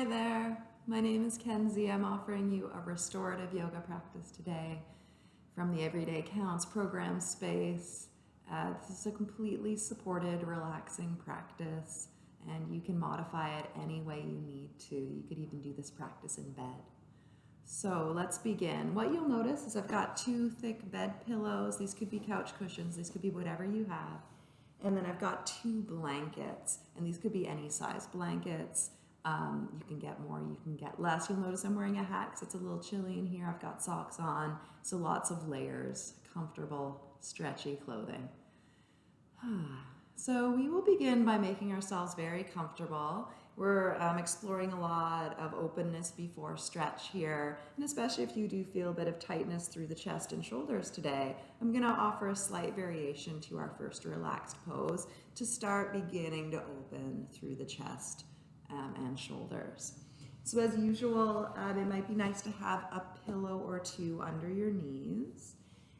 Hi there, my name is Kenzie. I'm offering you a restorative yoga practice today from the Everyday Counts program space. Uh, this is a completely supported, relaxing practice, and you can modify it any way you need to. You could even do this practice in bed. So let's begin. What you'll notice is I've got two thick bed pillows. These could be couch cushions. These could be whatever you have. And then I've got two blankets, and these could be any size blankets. Um, you can get more, you can get less. You'll notice I'm wearing a hat because it's a little chilly in here. I've got socks on, so lots of layers, comfortable, stretchy clothing. so we will begin by making ourselves very comfortable. We're um, exploring a lot of openness before stretch here, and especially if you do feel a bit of tightness through the chest and shoulders today, I'm going to offer a slight variation to our first relaxed pose to start beginning to open through the chest um, and shoulders. So as usual, um, it might be nice to have a pillow or two under your knees.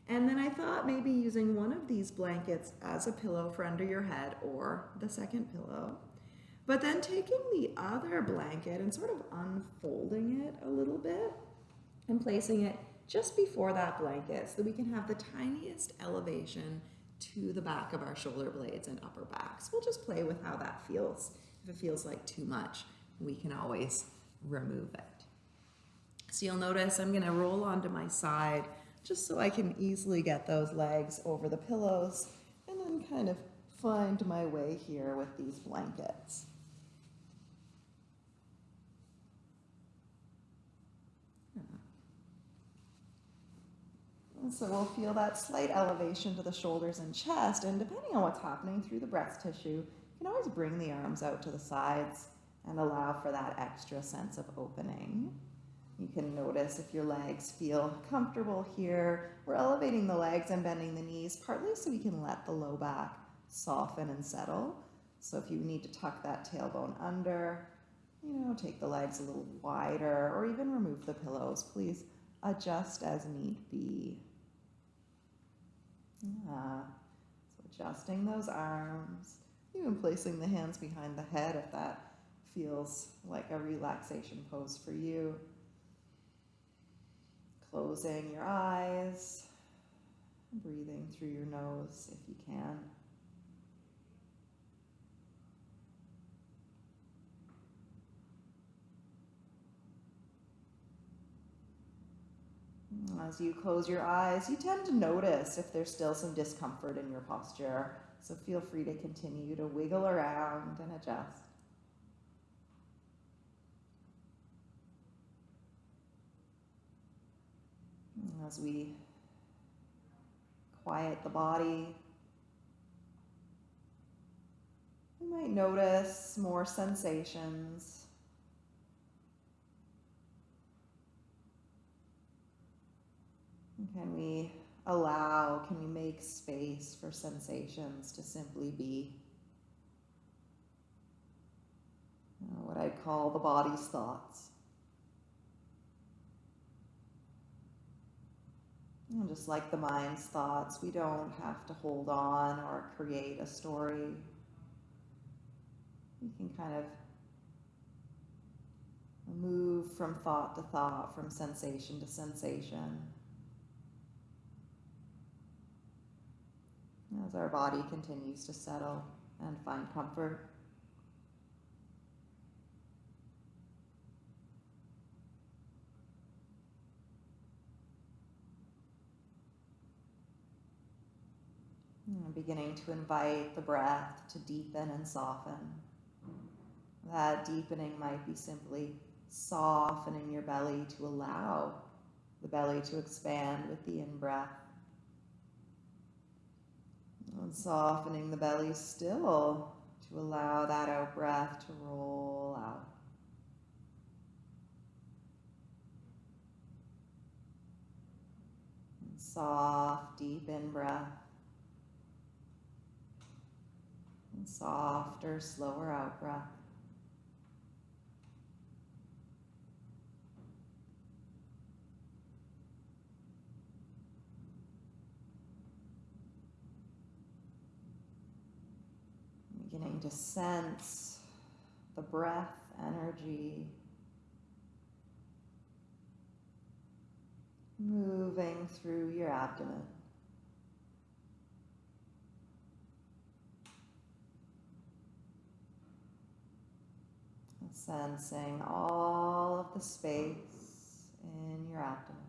And then I thought maybe using one of these blankets as a pillow for under your head or the second pillow. But then taking the other blanket and sort of unfolding it a little bit and placing it just before that blanket so we can have the tiniest elevation to the back of our shoulder blades and upper backs. We'll just play with how that feels. If it feels like too much, we can always remove it. So you'll notice I'm going to roll onto my side just so I can easily get those legs over the pillows and then kind of find my way here with these blankets. And so we'll feel that slight elevation to the shoulders and chest, and depending on what's happening through the breast tissue, you can always bring the arms out to the sides and allow for that extra sense of opening. You can notice if your legs feel comfortable here. We're elevating the legs and bending the knees, partly so we can let the low back soften and settle. So if you need to tuck that tailbone under, you know, take the legs a little wider or even remove the pillows, please adjust as need be. Yeah. So adjusting those arms, even placing the hands behind the head if that feels like a relaxation pose for you. Closing your eyes, breathing through your nose if you can. As you close your eyes, you tend to notice if there's still some discomfort in your posture. So feel free to continue to wiggle around and adjust. As we quiet the body, we might notice more sensations. Can we allow, can we make space for sensations to simply be uh, what I'd call the body's thoughts. And just like the mind's thoughts, we don't have to hold on or create a story. We can kind of move from thought to thought, from sensation to sensation. As our body continues to settle and find comfort. And beginning to invite the breath to deepen and soften. That deepening might be simply softening your belly to allow the belly to expand with the in-breath. And softening the belly still to allow that out breath to roll out. And soft, deep in breath. And softer, slower out breath. know, you just sense the breath, energy, moving through your abdomen. And sensing all of the space in your abdomen.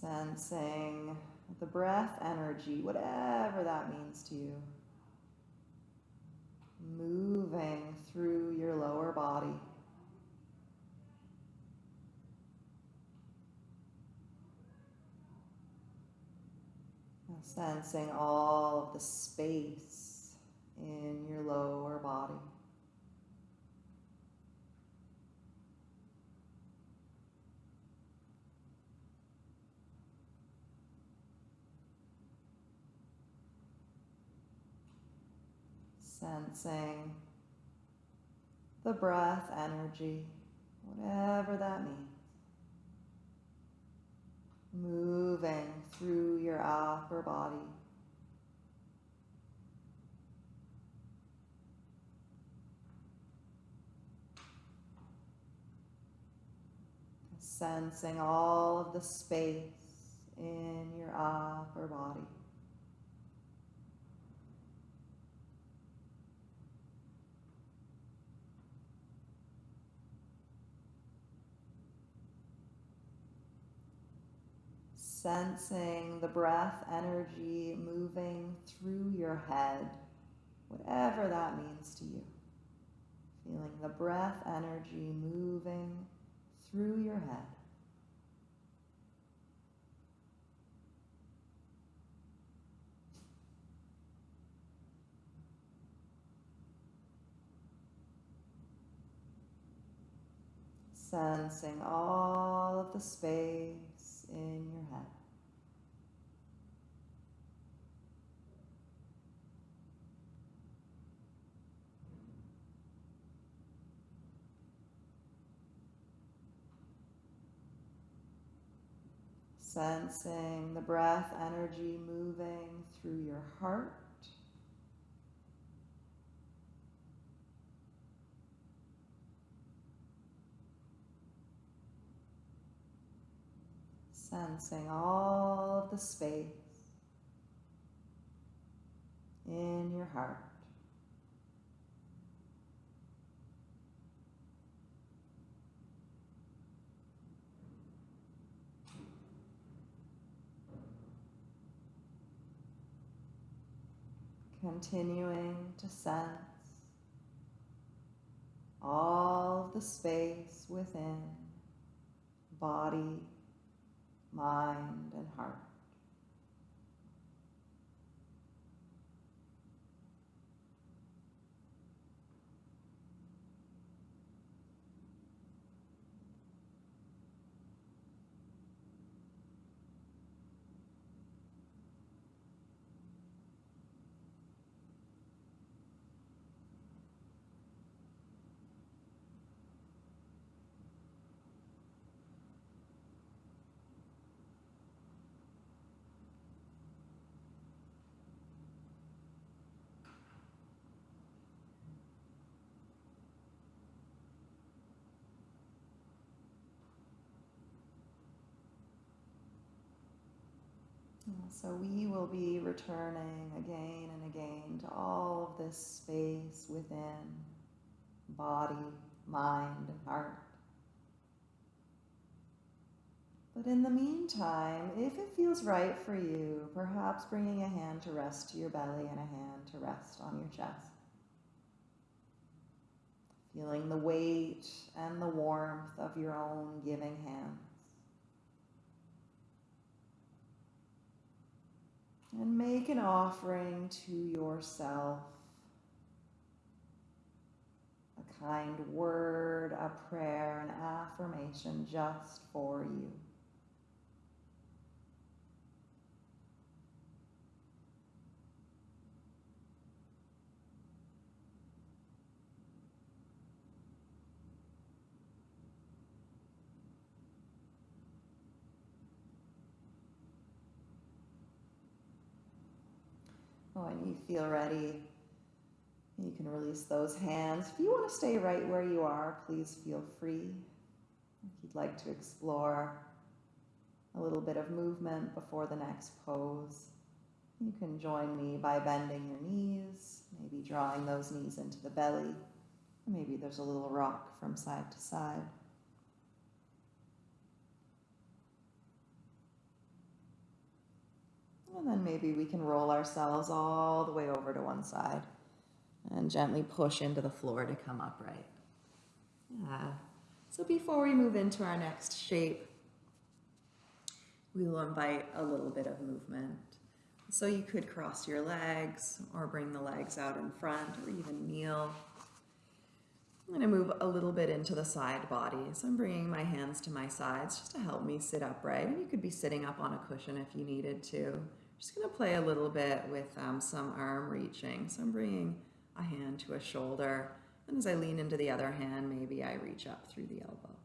Sensing the breath energy, whatever that means to you, moving through your lower body. Sensing all of the space in your lower body. Sensing the breath energy, whatever that means. Moving through your upper body. Sensing all of the space in your upper body. Sensing the breath energy moving through your head, whatever that means to you. Feeling the breath energy moving through your head. Sensing all of the space in your head. Sensing the breath energy moving through your heart. Sensing all of the space in your heart. Continuing to sense all the space within body, mind, and heart. So we will be returning again and again to all of this space within body, mind, and heart. But in the meantime, if it feels right for you, perhaps bringing a hand to rest to your belly and a hand to rest on your chest. Feeling the weight and the warmth of your own giving hand. And make an offering to yourself. A kind word, a prayer, an affirmation just for you. When you feel ready, You can release those hands. If you want to stay right where you are, please feel free. If you'd like to explore a little bit of movement before the next pose, you can join me by bending your knees, maybe drawing those knees into the belly. Maybe there's a little rock from side to side. And then maybe we can roll ourselves all the way over to one side and gently push into the floor to come upright. Yeah. So before we move into our next shape, we will invite a little bit of movement. So you could cross your legs or bring the legs out in front or even kneel. I'm going to move a little bit into the side body. So I'm bringing my hands to my sides just to help me sit upright. And you could be sitting up on a cushion if you needed to. Just going to play a little bit with um, some arm reaching. So I'm bringing a hand to a shoulder. And as I lean into the other hand, maybe I reach up through the elbow.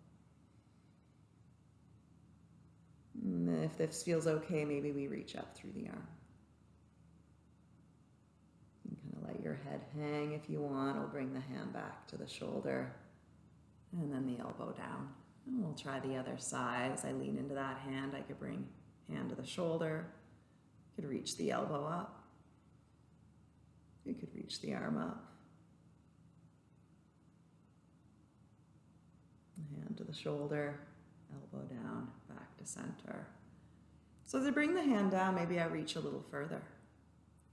And if this feels okay, maybe we reach up through the arm. You can kind of let your head hang if you want. We'll bring the hand back to the shoulder and then the elbow down. And we'll try the other side. As I lean into that hand, I could bring hand to the shoulder. Could reach the elbow up. You could reach the arm up. Hand to the shoulder, elbow down, back to center. So as I bring the hand down, maybe I reach a little further.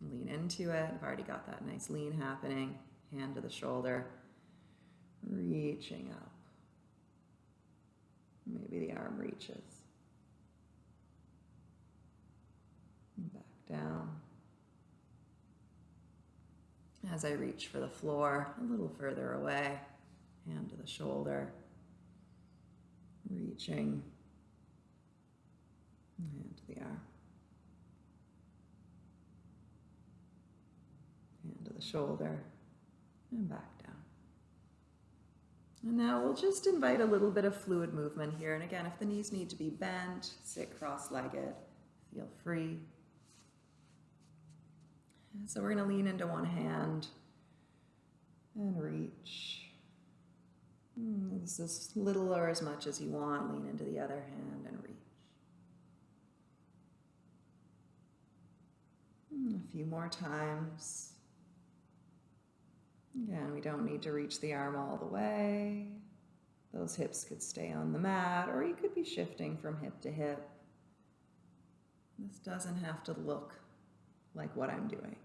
Lean into it. I've already got that nice lean happening. Hand to the shoulder, reaching up. Maybe the arm reaches. Back down as I reach for the floor a little further away, hand to the shoulder, reaching, hand to the arm, hand to the shoulder, and back down. And now we'll just invite a little bit of fluid movement here. And again, if the knees need to be bent, sit cross-legged, feel free. So we're going to lean into one hand and reach. Hmm, this is little or as much as you want. Lean into the other hand and reach. Hmm, a few more times. Again, we don't need to reach the arm all the way. Those hips could stay on the mat, or you could be shifting from hip to hip. This doesn't have to look like what I'm doing.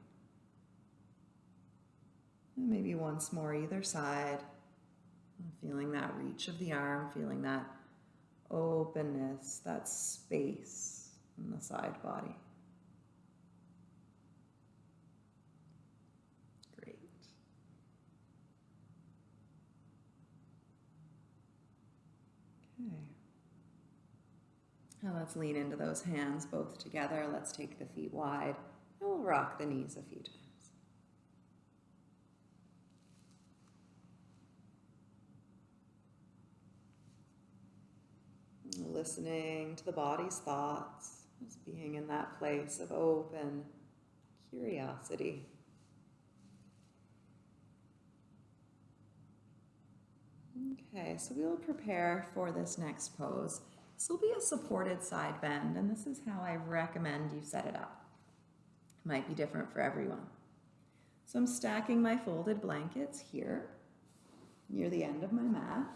And maybe once more either side. Feeling that reach of the arm, feeling that openness, that space in the side body. Great. Okay. Now let's lean into those hands both together. Let's take the feet wide and we'll rock the knees a few times. Listening to the body's thoughts, just being in that place of open curiosity. Okay, so we will prepare for this next pose. This will be a supported side bend, and this is how I recommend you set it up. It might be different for everyone. So I'm stacking my folded blankets here near the end of my mat.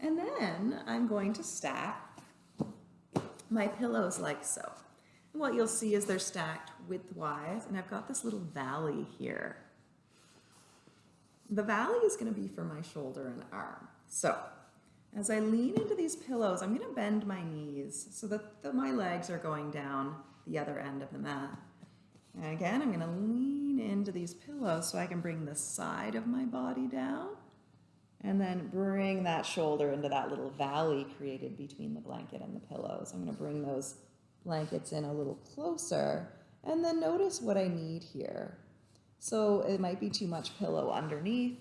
And then I'm going to stack my pillows like so. And what you'll see is they're stacked widthwise, and I've got this little valley here. The valley is going to be for my shoulder and arm. So as I lean into these pillows, I'm going to bend my knees so that the, my legs are going down the other end of the mat. And again, I'm going to lean into these pillows so I can bring the side of my body down and then bring that shoulder into that little valley created between the blanket and the pillows. I'm going to bring those blankets in a little closer and then notice what I need here. So it might be too much pillow underneath,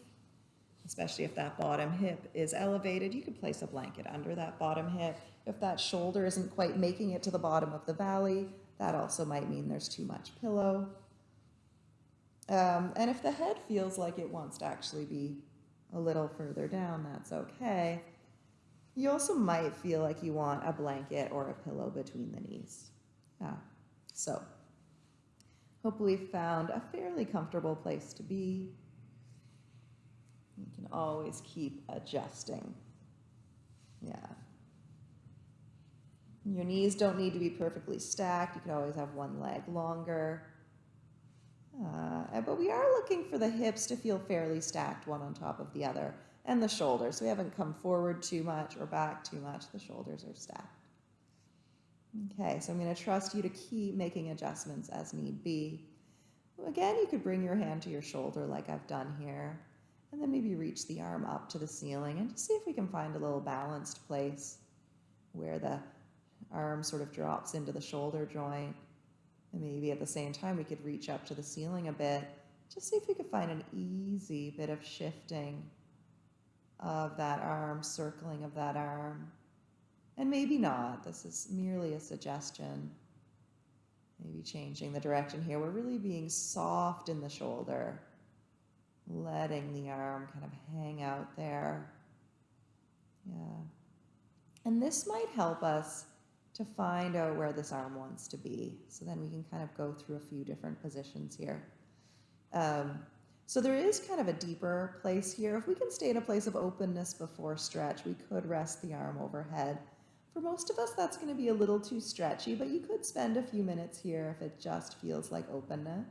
especially if that bottom hip is elevated. You could place a blanket under that bottom hip. If that shoulder isn't quite making it to the bottom of the valley, that also might mean there's too much pillow. Um, and if the head feels like it wants to actually be a little further down, that's okay. You also might feel like you want a blanket or a pillow between the knees. Yeah. So, hopefully, found a fairly comfortable place to be. You can always keep adjusting. Yeah. Your knees don't need to be perfectly stacked. You can always have one leg longer. Uh, but we are looking for the hips to feel fairly stacked one on top of the other and the shoulders. We haven't come forward too much or back too much. The shoulders are stacked. Okay, so I'm going to trust you to keep making adjustments as need be. Again, you could bring your hand to your shoulder like I've done here, and then maybe reach the arm up to the ceiling and see if we can find a little balanced place where the arm sort of drops into the shoulder joint. And maybe at the same time, we could reach up to the ceiling a bit. Just see if we could find an easy bit of shifting of that arm, circling of that arm. And maybe not. This is merely a suggestion. Maybe changing the direction here. We're really being soft in the shoulder, letting the arm kind of hang out there. Yeah. And this might help us to find out where this arm wants to be. So then we can kind of go through a few different positions here. Um, so there is kind of a deeper place here. If we can stay in a place of openness before stretch, we could rest the arm overhead. For most of us, that's going to be a little too stretchy, but you could spend a few minutes here if it just feels like openness.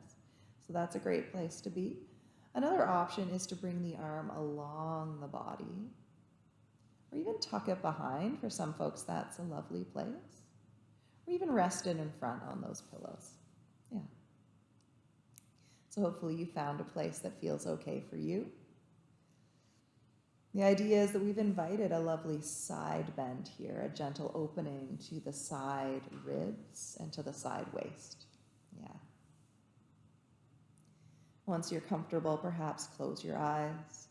So that's a great place to be. Another option is to bring the arm along the body or even tuck it behind. For some folks, that's a lovely place. Or even rest it in front on those pillows. Yeah. So hopefully you found a place that feels okay for you. The idea is that we've invited a lovely side bend here, a gentle opening to the side ribs and to the side waist. Yeah. Once you're comfortable, perhaps close your eyes.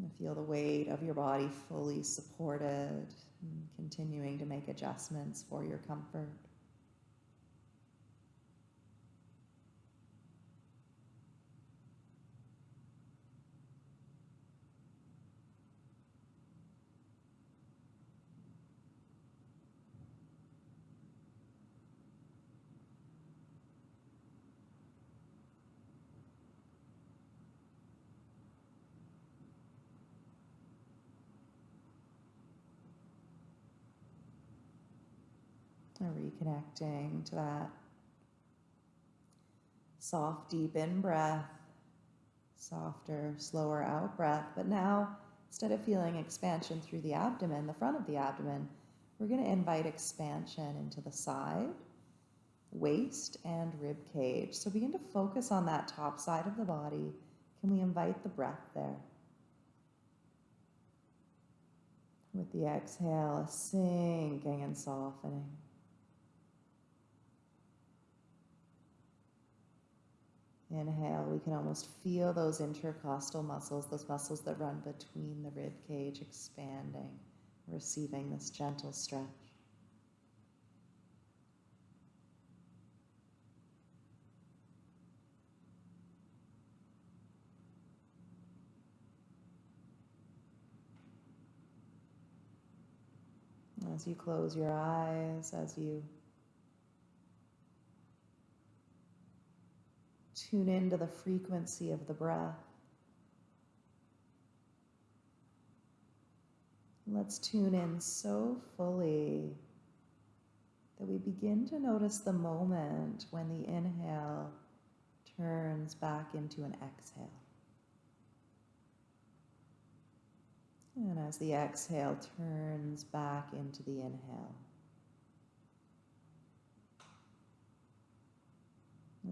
And feel the weight of your body fully supported continuing to make adjustments for your comfort. Reconnecting to that soft, deep in breath, softer, slower out breath. But now, instead of feeling expansion through the abdomen, the front of the abdomen, we're going to invite expansion into the side, waist, and rib cage. So begin to focus on that top side of the body. Can we invite the breath there? With the exhale, sinking and softening. Inhale, we can almost feel those intercostal muscles, those muscles that run between the rib cage expanding, receiving this gentle stretch. As you close your eyes, as you Tune into the frequency of the breath. Let's tune in so fully that we begin to notice the moment when the inhale turns back into an exhale. And as the exhale turns back into the inhale.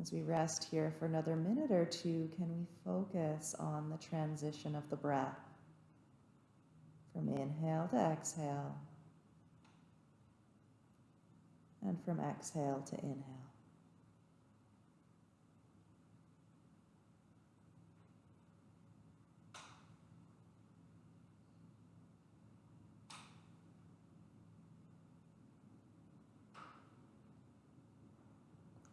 As we rest here for another minute or two, can we focus on the transition of the breath from inhale to exhale and from exhale to inhale?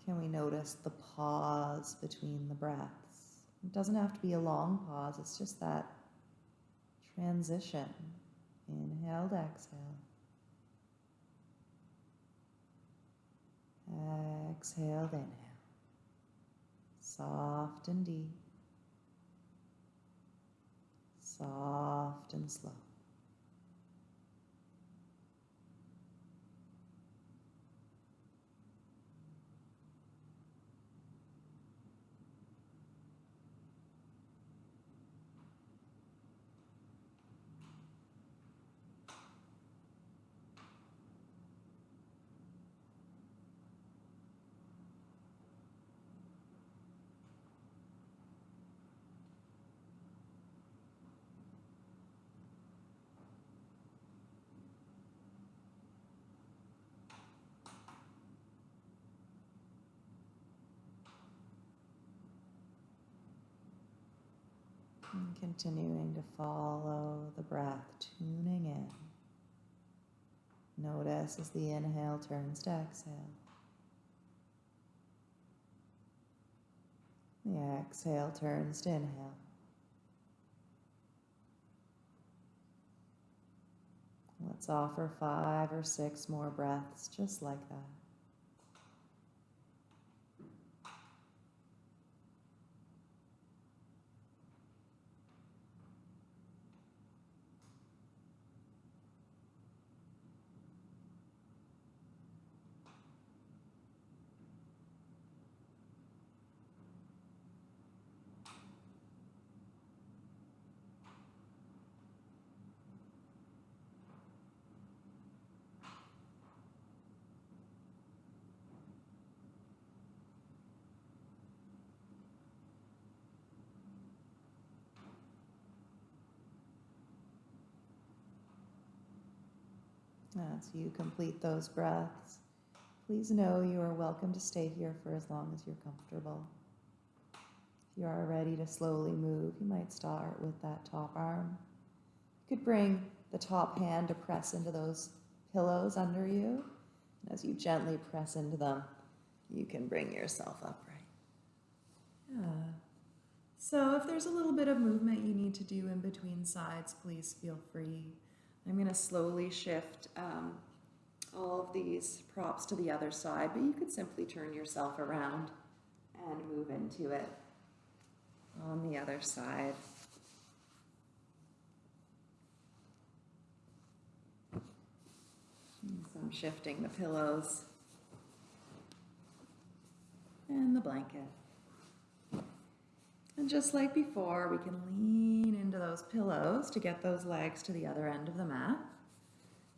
Can we notice the pause between the breaths? It doesn't have to be a long pause, it's just that transition. Inhale, exhale. Exhale, inhale. Soft and deep. Soft and slow. And continuing to follow the breath, tuning in. Notice as the inhale turns to exhale. The exhale turns to inhale. Let's offer five or six more breaths just like that. As you complete those breaths, please know you are welcome to stay here for as long as you're comfortable. If you are ready to slowly move, you might start with that top arm. You could bring the top hand to press into those pillows under you. And as you gently press into them, you can bring yourself upright. Yeah. So if there's a little bit of movement you need to do in between sides, please feel free. I'm going to slowly shift um, all of these props to the other side, but you could simply turn yourself around and move into it on the other side. So I'm shifting the pillows and the blanket. And just like before, we can lean into those pillows to get those legs to the other end of the mat.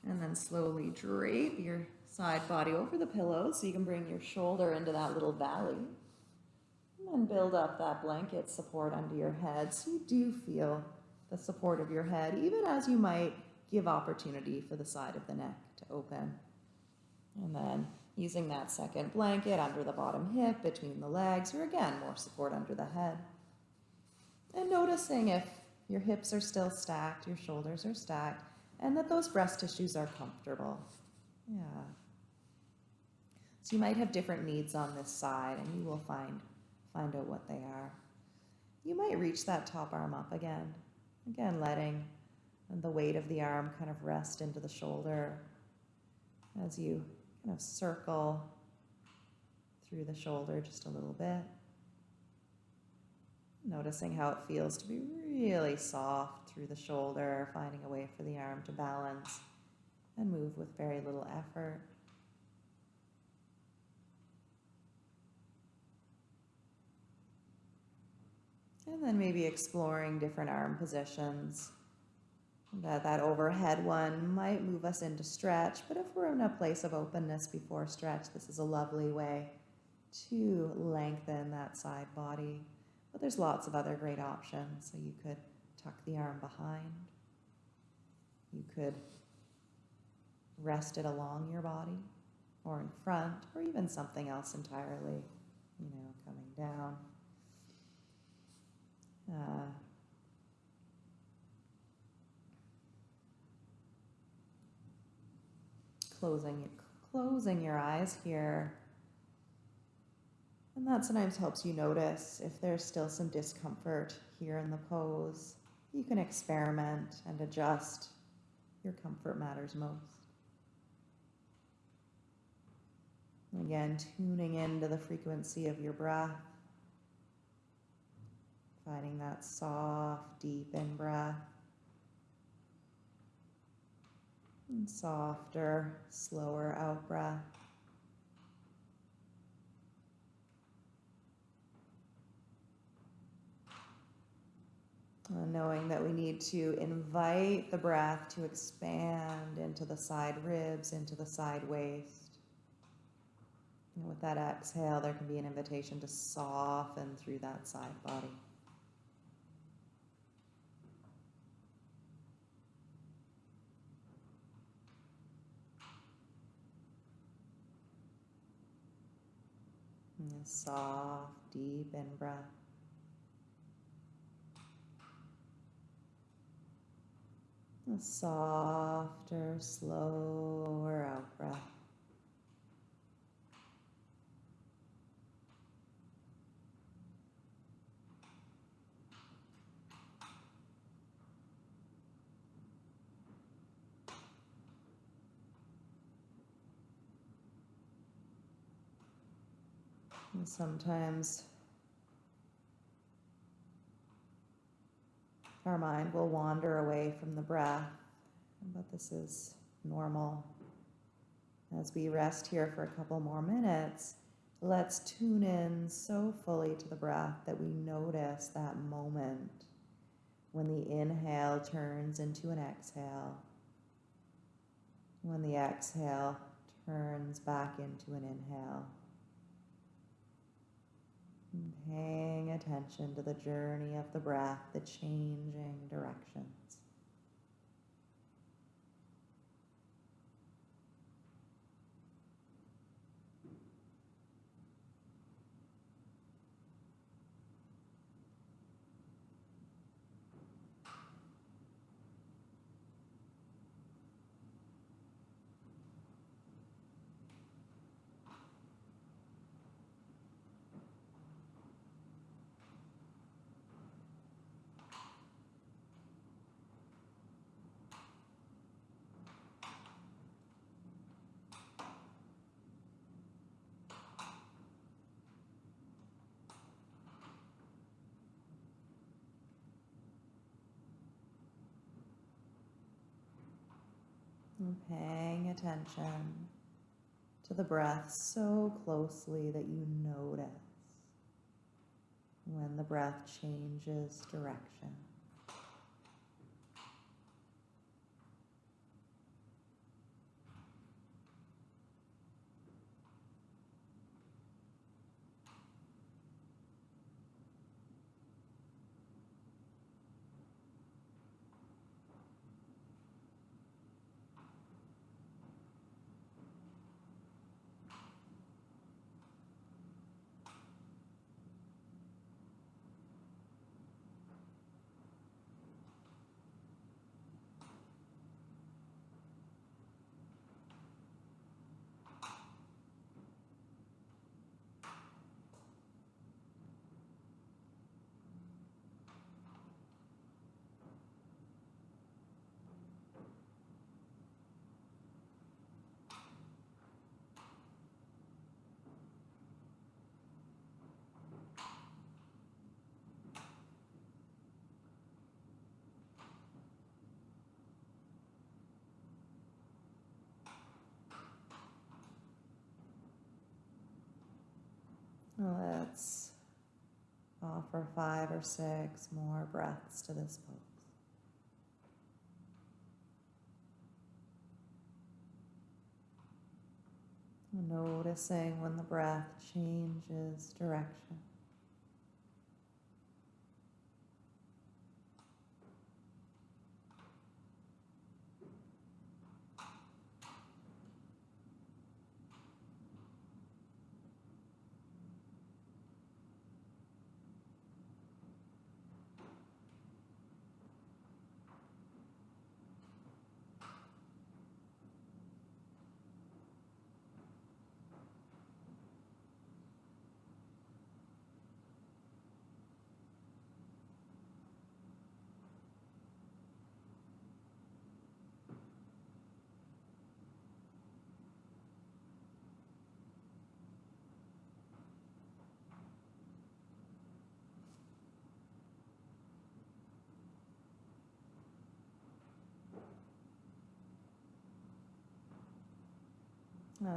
And then slowly drape your side body over the pillows so you can bring your shoulder into that little valley. And then build up that blanket support under your head so you do feel the support of your head, even as you might give opportunity for the side of the neck to open. And then using that second blanket under the bottom hip, between the legs, or again, more support under the head. And noticing if your hips are still stacked, your shoulders are stacked, and that those breast tissues are comfortable. Yeah. So you might have different needs on this side, and you will find, find out what they are. You might reach that top arm up again. Again, letting the weight of the arm kind of rest into the shoulder as you kind of circle through the shoulder just a little bit. Noticing how it feels to be really soft through the shoulder, finding a way for the arm to balance and move with very little effort. And then maybe exploring different arm positions. That, that overhead one might move us into stretch, but if we're in a place of openness before stretch, this is a lovely way to lengthen that side body. But there's lots of other great options. So you could tuck the arm behind. You could rest it along your body or in front or even something else entirely, you know, coming down. Uh, closing, closing your eyes here And that sometimes helps you notice if there's still some discomfort here in the pose. You can experiment and adjust. Your comfort matters most. Again, tuning into the frequency of your breath. Finding that soft, deep in breath. And softer, slower out breath. Uh, knowing that we need to invite the breath to expand into the side ribs, into the side waist. And with that exhale, there can be an invitation to soften through that side body. Soft, deep in breath. A softer, slower out breath. And sometimes our mind will wander away from the breath, but this is normal. As we rest here for a couple more minutes, let's tune in so fully to the breath that we notice that moment when the inhale turns into an exhale, when the exhale turns back into an inhale. And paying attention to the journey of the breath, the changing directions. And paying attention to the breath so closely that you notice when the breath changes direction. Offer five or six more breaths to this pose. Noticing when the breath changes direction.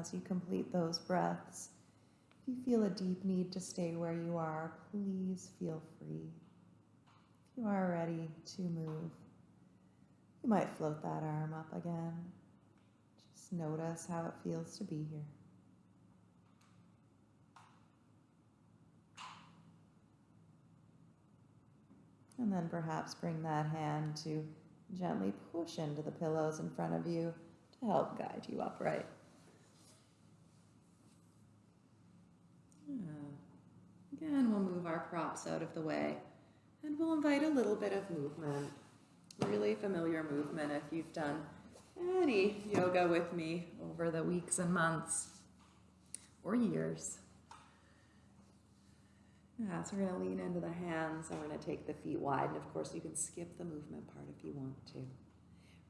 As you complete those breaths, if you feel a deep need to stay where you are, please feel free. If you are ready to move, you might float that arm up again. Just notice how it feels to be here. And then perhaps bring that hand to gently push into the pillows in front of you to help guide you upright. Again, we'll move our props out of the way and we'll invite a little bit of movement. Really familiar movement if you've done any yoga with me over the weeks and months or years. Yeah, so we're going to lean into the hands and we're going to take the feet wide. And of course, you can skip the movement part if you want to.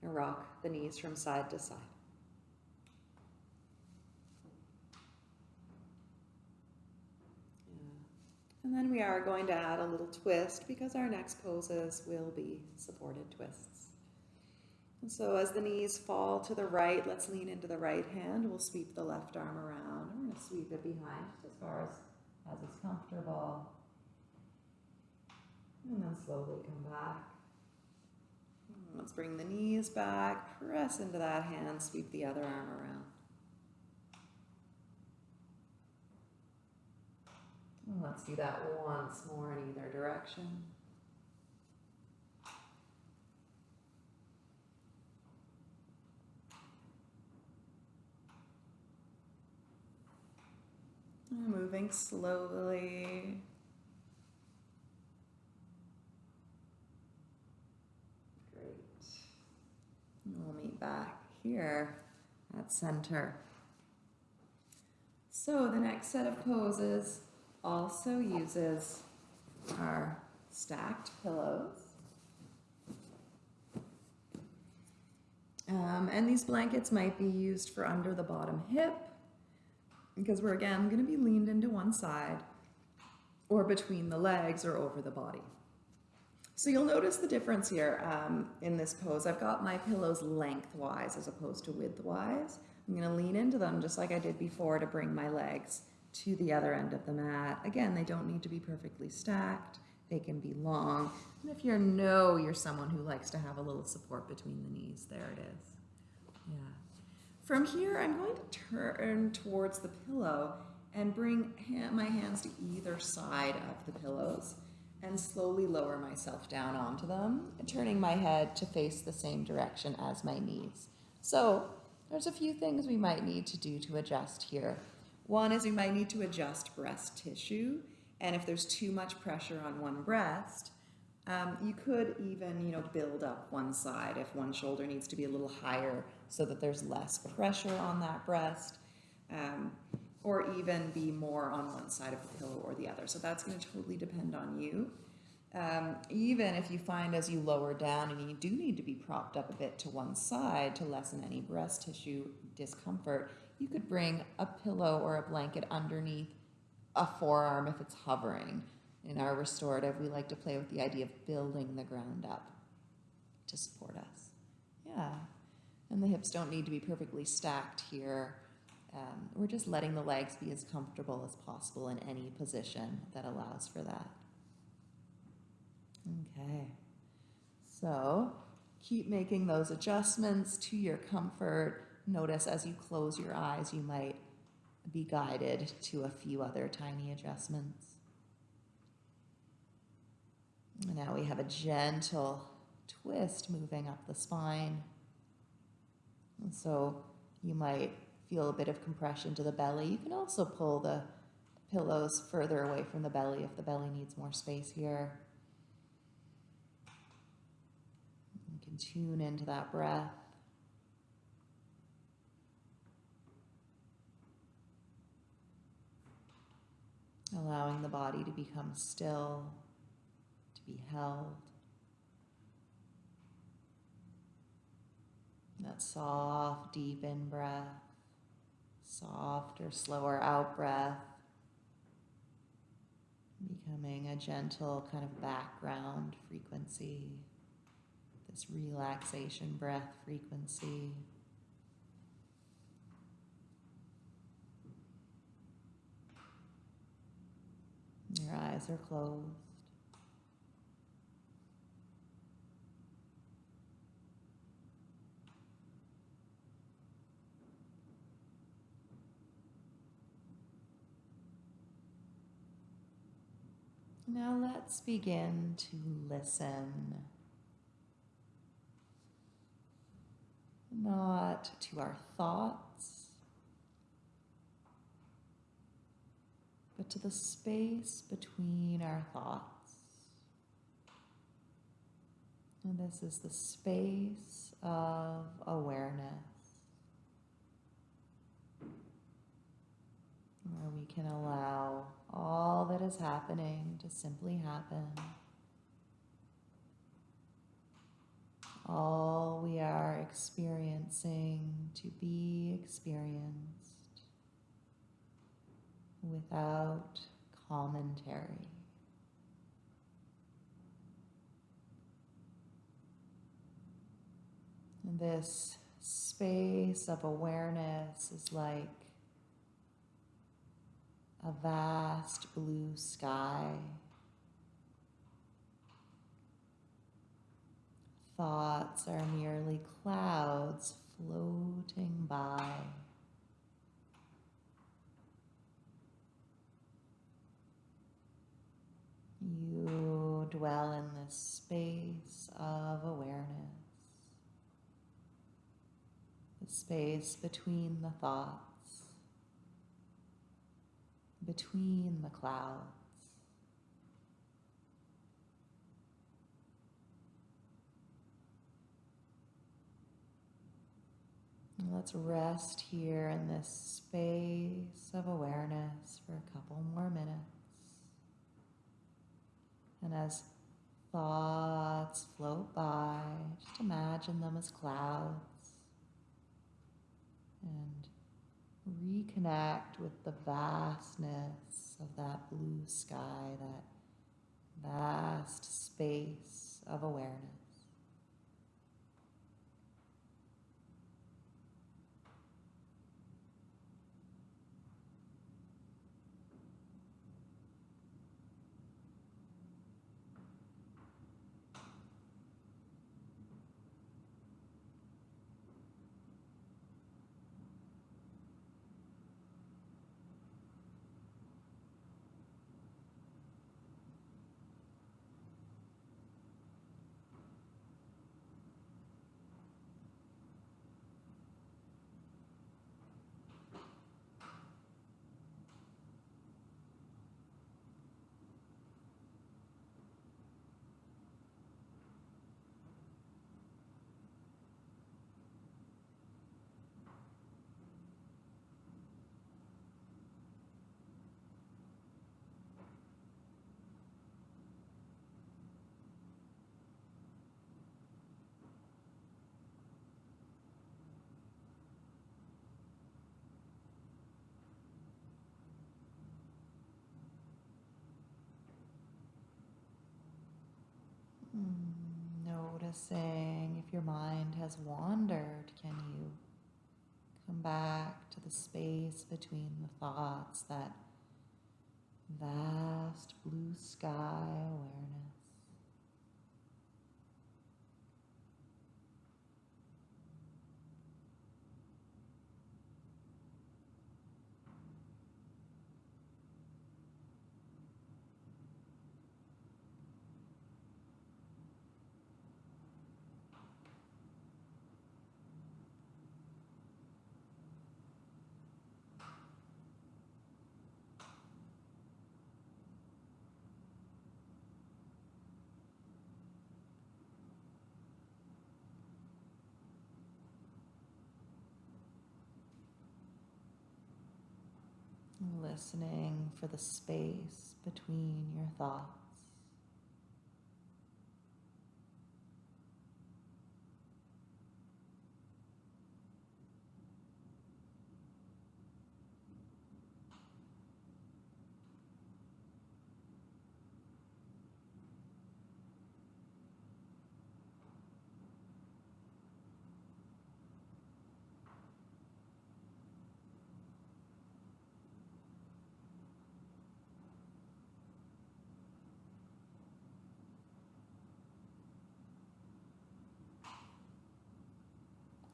And rock the knees from side to side. And then we are going to add a little twist because our next poses will be supported twists. And so as the knees fall to the right, let's lean into the right hand. We'll sweep the left arm around. We're going to sweep it behind just as far as as is comfortable. And then slowly come back. Let's bring the knees back, press into that hand, sweep the other arm around. Let's do that once more in either direction. Moving slowly. Great. We'll meet back here at center. So the next set of poses also uses our stacked pillows. Um, and these blankets might be used for under the bottom hip because we're again going to be leaned into one side or between the legs or over the body. So you'll notice the difference here um, in this pose. I've got my pillows lengthwise as opposed to widthwise. I'm going to lean into them just like I did before to bring my legs to the other end of the mat. Again, they don't need to be perfectly stacked. They can be long. And if you know you're someone who likes to have a little support between the knees, there it is. Yeah. From here, I'm going to turn towards the pillow and bring my hands to either side of the pillows and slowly lower myself down onto them, turning my head to face the same direction as my knees. So there's a few things we might need to do to adjust here. One is we might need to adjust breast tissue, and if there's too much pressure on one breast, um, you could even, you know, build up one side if one shoulder needs to be a little higher so that there's less pressure on that breast, um, or even be more on one side of the pillow or the other. So that's going to totally depend on you. Um, even if you find as you lower down and you do need to be propped up a bit to one side to lessen any breast tissue discomfort, you could bring a pillow or a blanket underneath a forearm if it's hovering. In our restorative, we like to play with the idea of building the ground up to support us. Yeah. And the hips don't need to be perfectly stacked here. Um, we're just letting the legs be as comfortable as possible in any position that allows for that. Okay. So keep making those adjustments to your comfort. Notice as you close your eyes, you might be guided to a few other tiny adjustments. Now we have a gentle twist moving up the spine. And so you might feel a bit of compression to the belly. You can also pull the pillows further away from the belly if the belly needs more space here. You can tune into that breath. Allowing the body to become still, to be held. That soft, deep in breath, soft or slower out breath, becoming a gentle kind of background frequency, this relaxation breath frequency. Eyes are closed. Now let's begin to listen. Not to our thoughts, but to the space between our thoughts. And this is the space of awareness. Where we can allow all that is happening to simply happen. All we are experiencing to be experienced without commentary. This space of awareness is like a vast blue sky. Thoughts are merely clouds floating by. You dwell in this space of awareness, the space between the thoughts between the clouds. let's rest here in this space of awareness for a couple more minutes. And as thoughts float by, just imagine them as clouds and reconnect with the vastness of that blue sky, that vast space of awareness. Noticing if your mind has wandered, can you come back to the space between the thoughts, that vast blue sky awareness? Listening for the space between your thoughts.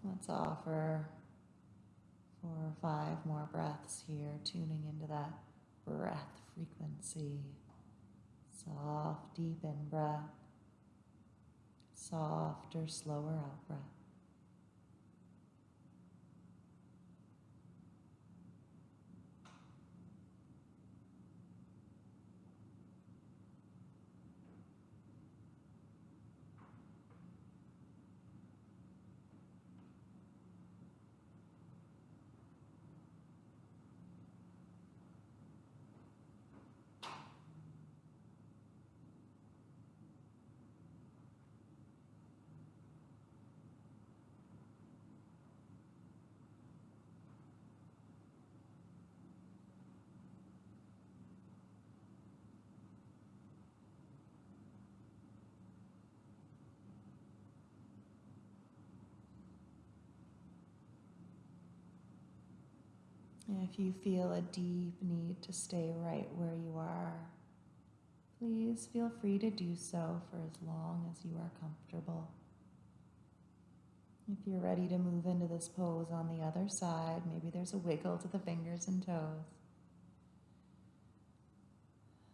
Let's offer four or five more breaths here, tuning into that breath frequency. Soft, deep in breath, softer, slower out breath. And if you feel a deep need to stay right where you are, please feel free to do so for as long as you are comfortable. If you're ready to move into this pose on the other side, maybe there's a wiggle to the fingers and toes.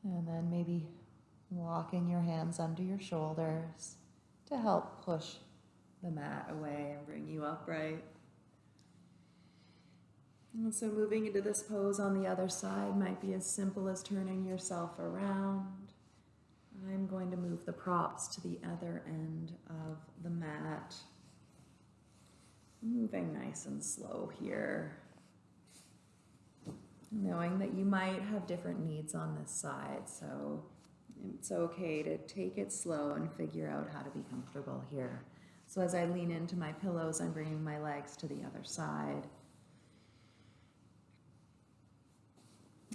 And then maybe walking your hands under your shoulders to help push the mat away and bring you upright. And so moving into this pose on the other side might be as simple as turning yourself around. I'm going to move the props to the other end of the mat. Moving nice and slow here. Knowing that you might have different needs on this side, so it's okay to take it slow and figure out how to be comfortable here. So as I lean into my pillows, I'm bringing my legs to the other side.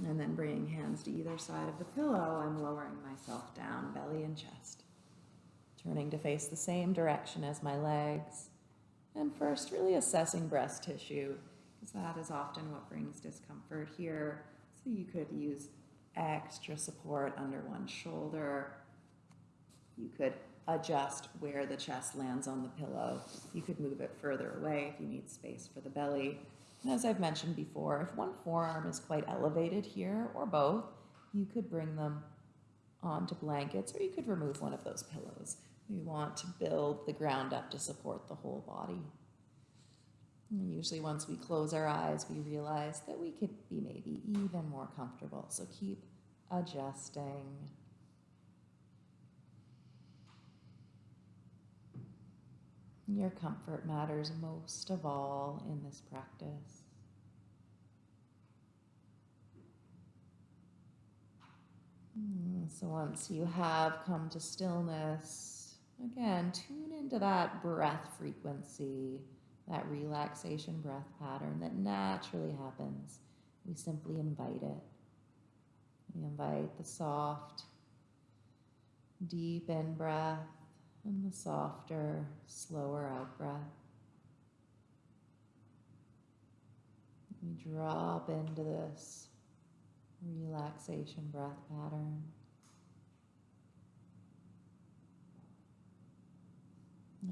And then bringing hands to either side of the pillow, I'm lowering myself down, belly and chest. Turning to face the same direction as my legs. And first, really assessing breast tissue, because that is often what brings discomfort here. So you could use extra support under one shoulder. You could adjust where the chest lands on the pillow. You could move it further away if you need space for the belly. As I've mentioned before, if one forearm is quite elevated here, or both, you could bring them onto blankets, or you could remove one of those pillows. We want to build the ground up to support the whole body. And usually once we close our eyes, we realize that we could be maybe even more comfortable. So keep adjusting. Your comfort matters most of all in this practice. Hmm, so once you have come to stillness, again, tune into that breath frequency, that relaxation breath pattern that naturally happens. We simply invite it. We invite the soft, deep in breath and the softer, slower out breath. We drop into this relaxation breath pattern.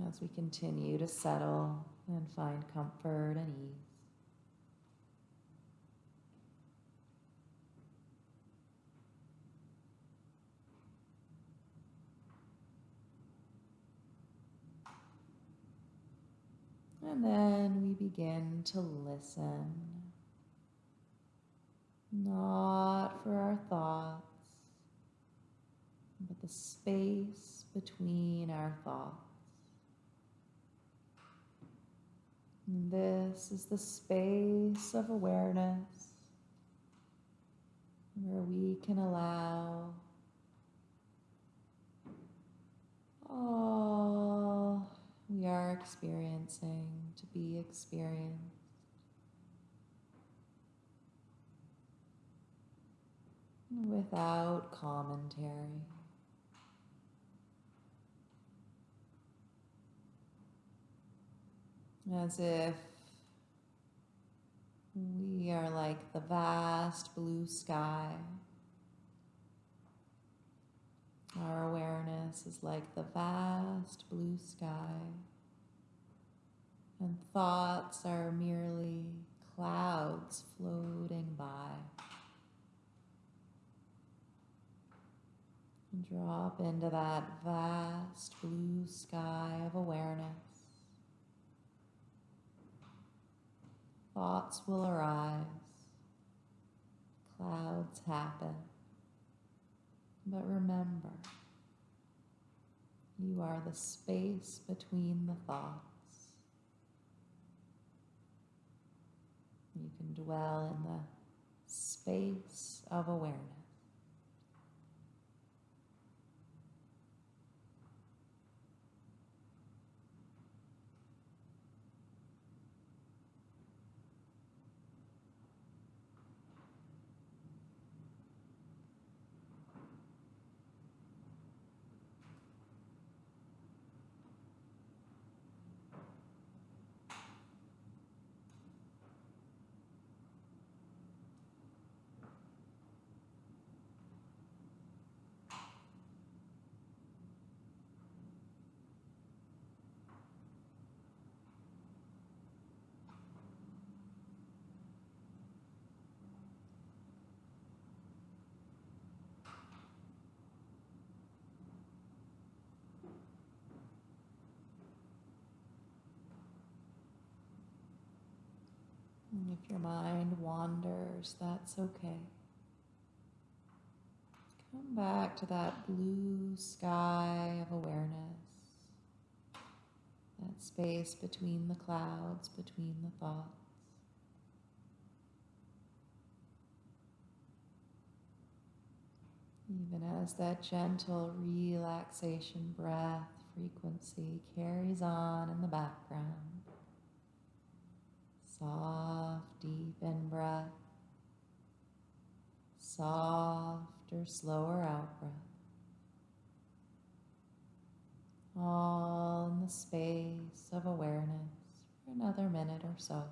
As we continue to settle and find comfort and ease. And then we begin to listen, not for our thoughts, but the space between our thoughts. And this is the space of awareness where we can allow all we are experiencing to be experienced. Without commentary. As if we are like the vast blue sky our awareness is like the vast blue sky And thoughts are merely clouds floating by. Drop into that vast blue sky of awareness. Thoughts will arise, clouds happen. But remember, you are the space between the thoughts. You can dwell in the space of awareness. And if your mind wanders, that's okay. Come back to that blue sky of awareness, that space between the clouds, between the thoughts. Even as that gentle relaxation breath frequency carries on in the background. Softer, slower out breath. All in the space of awareness for another minute or so.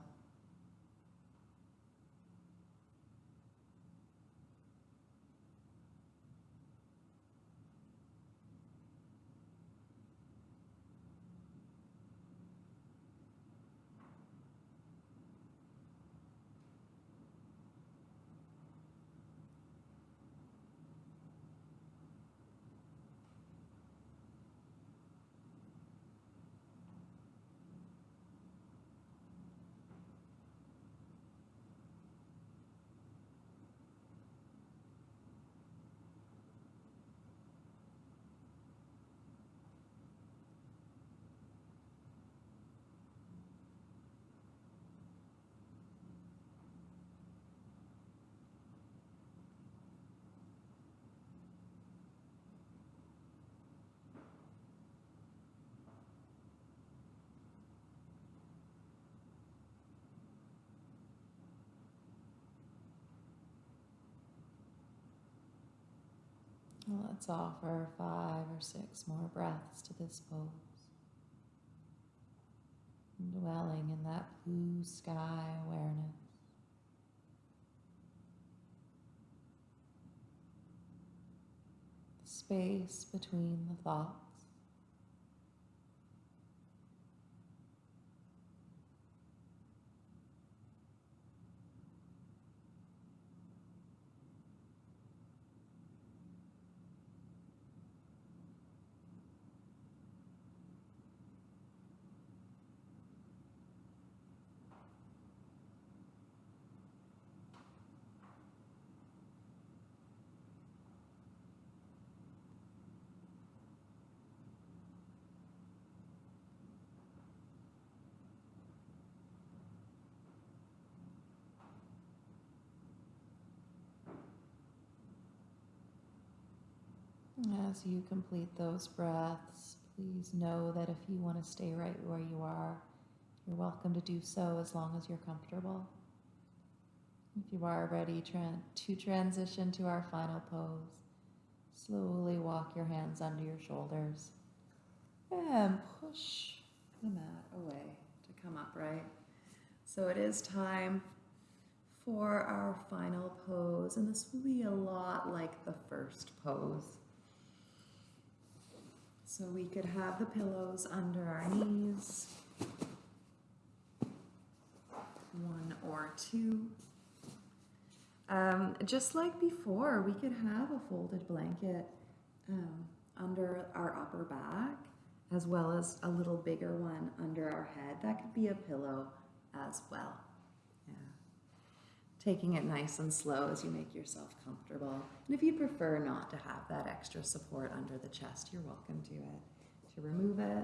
Let's offer five or six more breaths to this pose. Dwelling in that blue sky awareness. The space between the thoughts. As you complete those breaths, please know that if you want to stay right where you are, you're welcome to do so as long as you're comfortable. If you are ready to transition to our final pose, slowly walk your hands under your shoulders and push the mat away to come upright. So it is time for our final pose, and this will be a lot like the first pose. So we could have the pillows under our knees. one or two. Um, just like before, we could have a folded blanket um, under our upper back, as well as a little bigger one under our head. That could be a pillow as well. Taking it nice and slow as you make yourself comfortable. And if you prefer not to have that extra support under the chest, you're welcome to it. To remove it,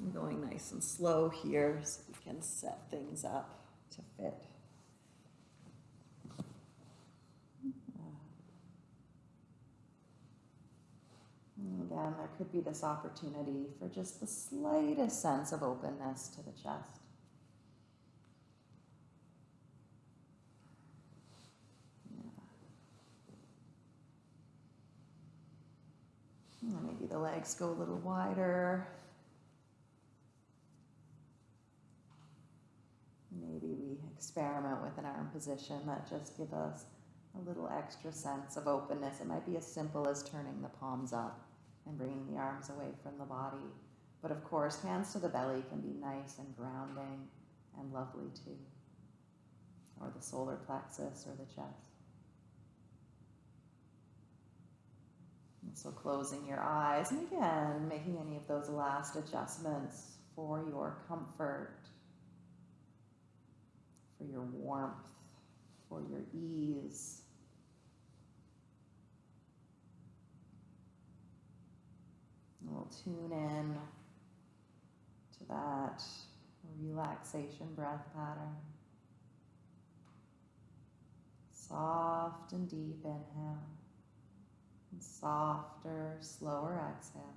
I'm going nice and slow here so we can set things up to fit. Again, there could be this opportunity for just the slightest sense of openness to the chest. Yeah. And Maybe the legs go a little wider. Maybe we experiment with an arm position that just give us a little extra sense of openness. It might be as simple as turning the palms up and bringing the arms away from the body. But of course, hands to the belly can be nice and grounding and lovely too. Or the solar plexus or the chest. So closing your eyes and again, making any of those last adjustments for your comfort for your warmth, for your ease. And we'll tune in to that relaxation breath pattern. Soft and deep inhale, and softer, slower exhale.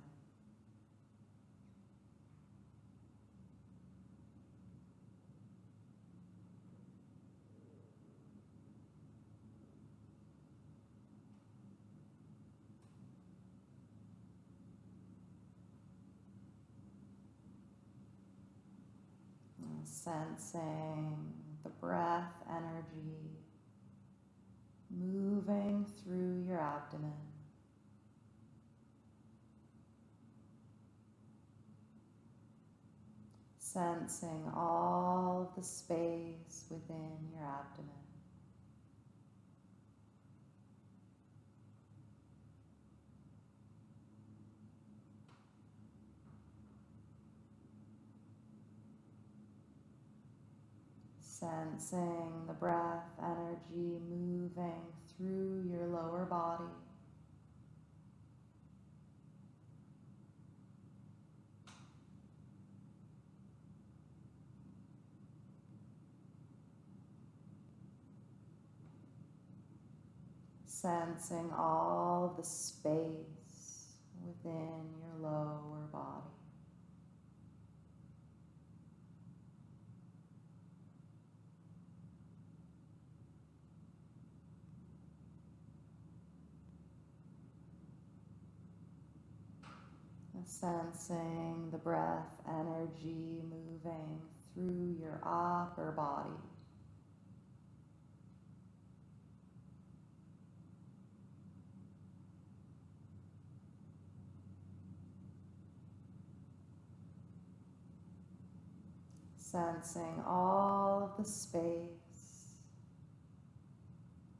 sensing the breath energy moving through your abdomen. Sensing all of the space within your abdomen. Sensing the breath energy moving through your lower body. Sensing all the space within your lower body. Sensing the breath energy moving through your upper body. Sensing all of the space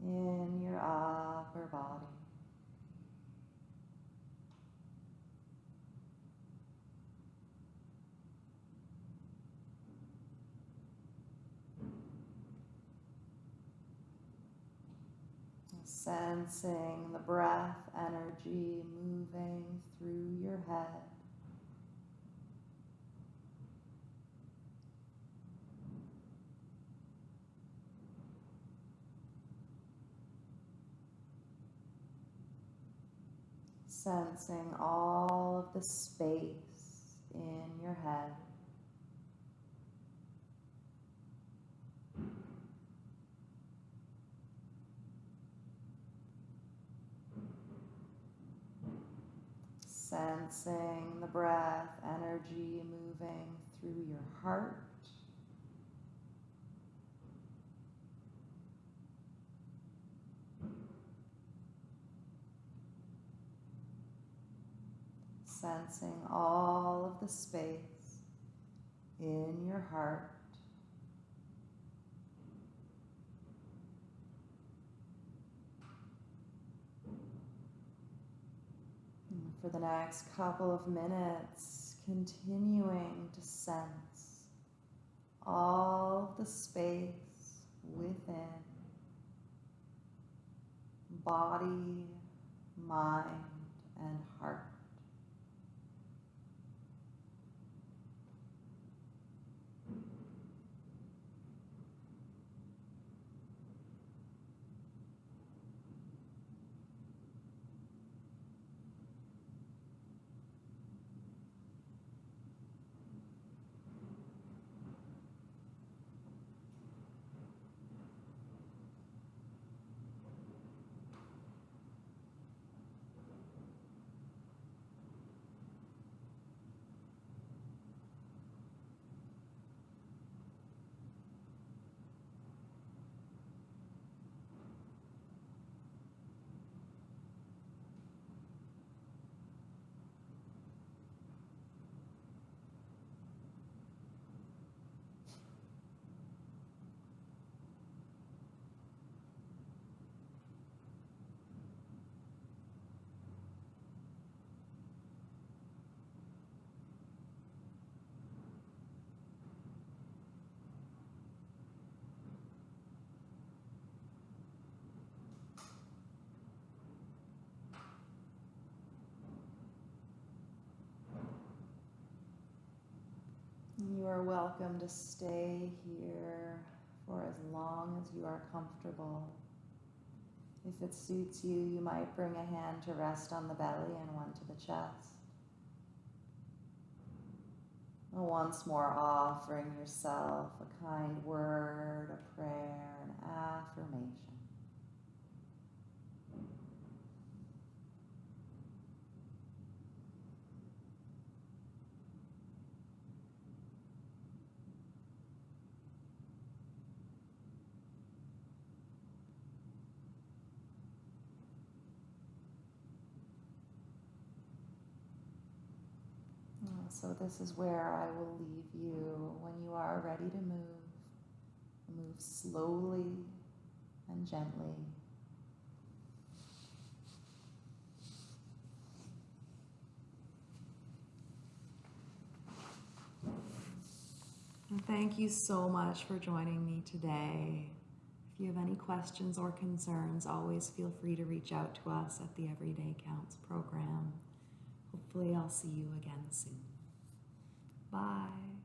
in your upper body. Sensing the breath energy moving through your head. Sensing all of the space in your head. Sensing the breath energy moving through your heart. sensing all of the space in your heart. For the next couple of minutes, continuing to sense all the space within body, mind, and heart. Are welcome to stay here for as long as you are comfortable. If it suits you, you might bring a hand to rest on the belly and one to the chest. Once more, offering yourself a kind word, a prayer, an affirmation. Uh, So this is where I will leave you when you are ready to move. Move slowly and gently. And thank you so much for joining me today. If you have any questions or concerns, always feel free to reach out to us at the Everyday Counts program. Hopefully, I'll see you again soon. Bye.